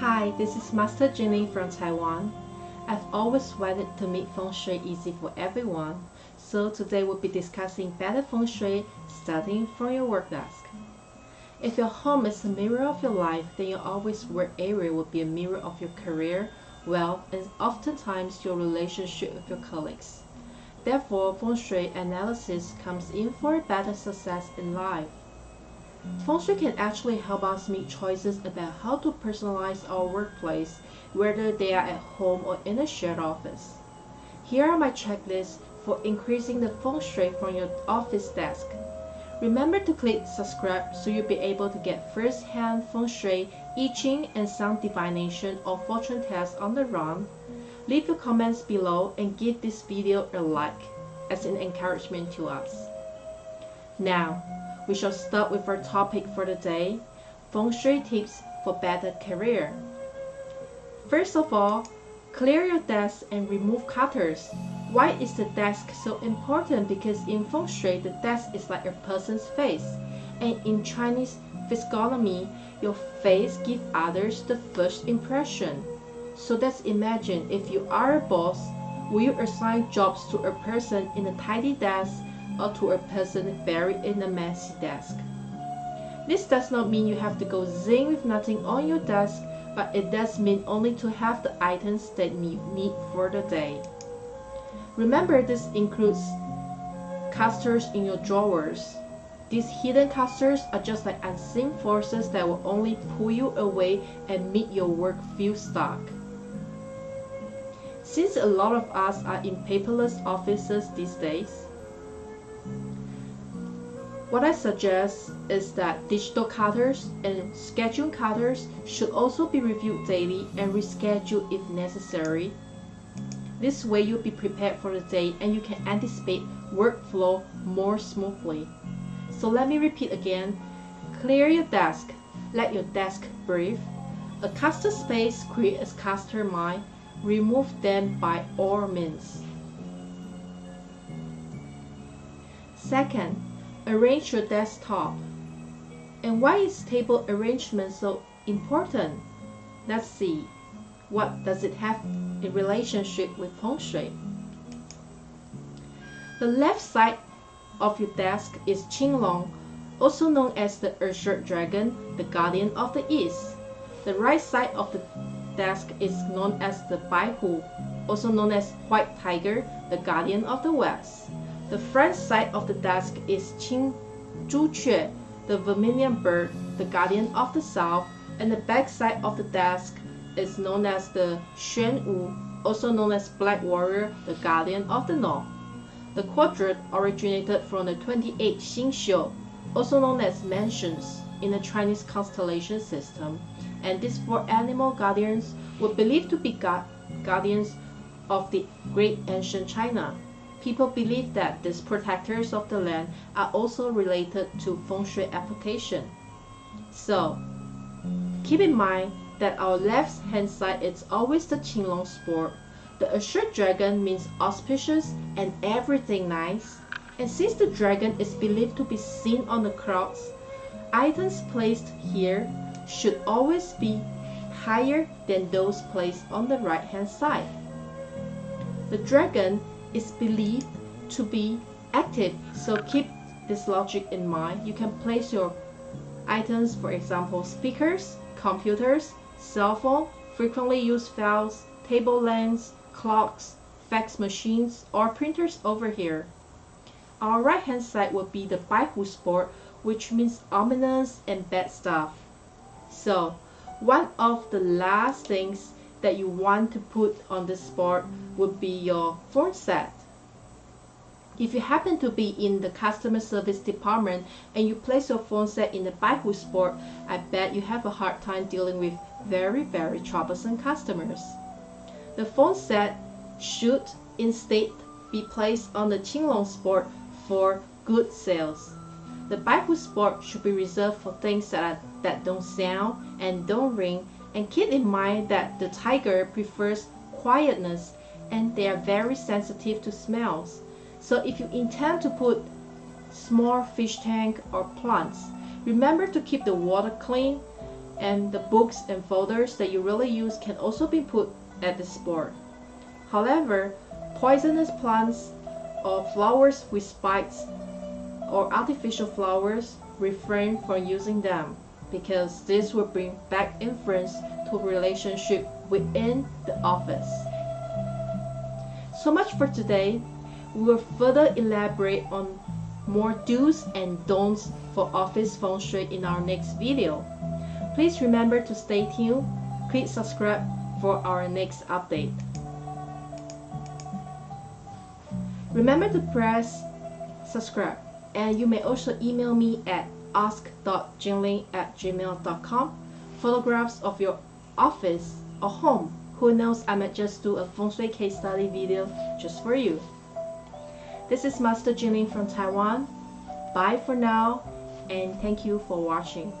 Hi, this is Master Jenny from Taiwan. I've always wanted to make feng shui easy for everyone, so today we'll be discussing better feng shui starting from your work desk. If your home is a mirror of your life, then your always work area will be a mirror of your career, wealth, and oftentimes your relationship with your colleagues. Therefore, feng shui analysis comes in for better success in life. Feng Shui can actually help us make choices about how to personalize our workplace, whether they are at home or in a shared office. Here are my checklists for increasing the Feng Shui from your office desk. Remember to click subscribe so you'll be able to get first-hand Feng Shui, I Ching, and sound divination or fortune tests on the run. Leave your comments below and give this video a like as an encouragement to us. Now, we shall start with our topic for the day, Feng Shui tips for better career. First of all, clear your desk and remove clutters. Why is the desk so important? Because in Feng Shui, the desk is like a person's face. And in Chinese physiognomy, your face gives others the first impression. So let's imagine if you are a boss, will you assign jobs to a person in a tidy desk or to a person buried in a messy desk. This does not mean you have to go zing with nothing on your desk, but it does mean only to have the items that you need for the day. Remember this includes casters in your drawers. These hidden casters are just like unseen forces that will only pull you away and make your work feel stuck. Since a lot of us are in paperless offices these days, what I suggest is that digital cutters and schedule cutters should also be reviewed daily and rescheduled if necessary. This way you'll be prepared for the day and you can anticipate workflow more smoothly. So let me repeat again. Clear your desk. Let your desk breathe. A caster space creates a caster mind. Remove them by all means. Second, arrange your desktop. And why is table arrangement so important? Let's see. What does it have in relationship with feng shui? The left side of your desk is Qinglong, also known as the azure dragon, the guardian of the east. The right side of the desk is known as the Baihu, also known as white tiger, the guardian of the west. The front side of the desk is Qing Zhuque, the vermilion bird, the guardian of the south, and the back side of the desk is known as the Xuan Wu, also known as Black Warrior, the guardian of the north. The quadrant originated from the 28 Xingxiu, also known as mansions, in the Chinese constellation system, and these four animal guardians were believed to be guardians of the great ancient China. People believe that these protectors of the land are also related to feng shui application. So, keep in mind that our left hand side is always the Qinglong sport. The azure dragon means auspicious and everything nice. And since the dragon is believed to be seen on the clouds, items placed here should always be higher than those placed on the right hand side. The dragon is believed to be active. So keep this logic in mind. You can place your items, for example, speakers, computers, cell phone, frequently used files, table lamps, clocks, fax machines, or printers over here. Our right hand side will be the Baihu sport, which means ominous and bad stuff. So, one of the last things that you want to put on the board would be your phone set. If you happen to be in the customer service department and you place your phone set in the Baihu Sport, I bet you have a hard time dealing with very, very troublesome customers. The phone set should instead be placed on the Qinglong Sport for good sales. The Baihu Sport should be reserved for things that, are, that don't sound and don't ring and keep in mind that the tiger prefers quietness and they are very sensitive to smells. So if you intend to put small fish tank or plants, remember to keep the water clean and the books and folders that you really use can also be put at the board. However, poisonous plants or flowers with spikes or artificial flowers refrain from using them because this will bring back influence to relationship within the office. So much for today. We will further elaborate on more do's and don'ts for office feng shui in our next video. Please remember to stay tuned, click subscribe for our next update. Remember to press subscribe and you may also email me at ask.jinling at gmail.com photographs of your office or home. Who knows, I might just do a feng shui case study video just for you. This is Master Jinling from Taiwan. Bye for now and thank you for watching.